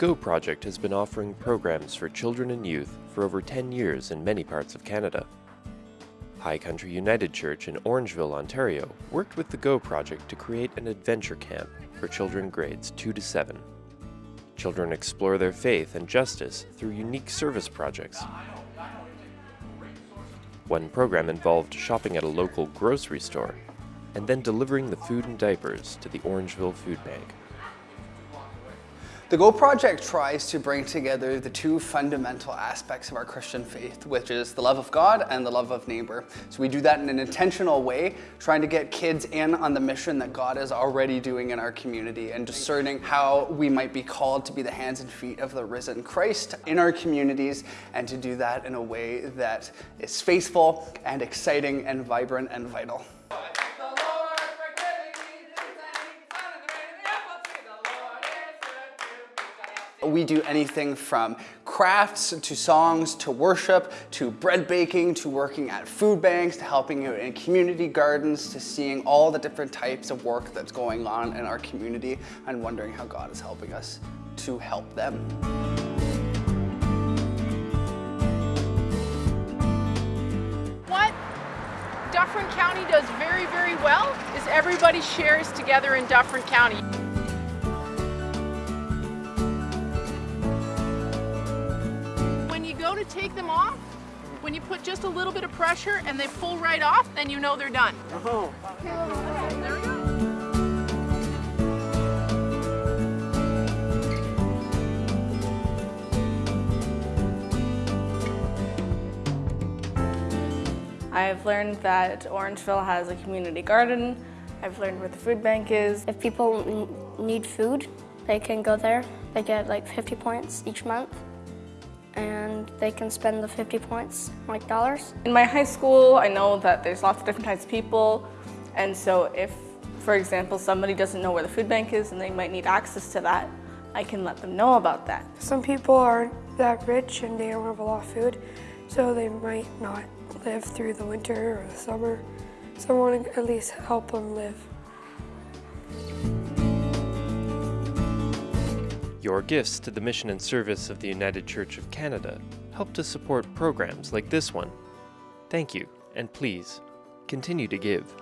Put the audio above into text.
GO Project has been offering programs for children and youth for over 10 years in many parts of Canada. High Country United Church in Orangeville, Ontario worked with the GO Project to create an adventure camp for children grades 2 to 7. Children explore their faith and justice through unique service projects. One program involved shopping at a local grocery store and then delivering the food and diapers to the Orangeville Food Bank. The Go Project tries to bring together the two fundamental aspects of our Christian faith, which is the love of God and the love of neighbor. So we do that in an intentional way, trying to get kids in on the mission that God is already doing in our community and discerning how we might be called to be the hands and feet of the risen Christ in our communities and to do that in a way that is faithful and exciting and vibrant and vital. We do anything from crafts to songs to worship to bread baking to working at food banks to helping out in community gardens to seeing all the different types of work that's going on in our community and wondering how God is helping us to help them. What Dufferin County does very, very well is everybody shares together in Dufferin County. To take them off, when you put just a little bit of pressure and they pull right off, then you know they're done. Oh. There we go. I've learned that Orangeville has a community garden. I've learned where the food bank is. If people need food, they can go there. They get like 50 points each month and they can spend the 50 points, like dollars. In my high school, I know that there's lots of different types of people, and so if, for example, somebody doesn't know where the food bank is and they might need access to that, I can let them know about that. Some people aren't that rich and they don't have a lot of food, so they might not live through the winter or the summer. So I want to at least help them live. Your gifts to the mission and service of the United Church of Canada help to support programs like this one. Thank you, and please, continue to give.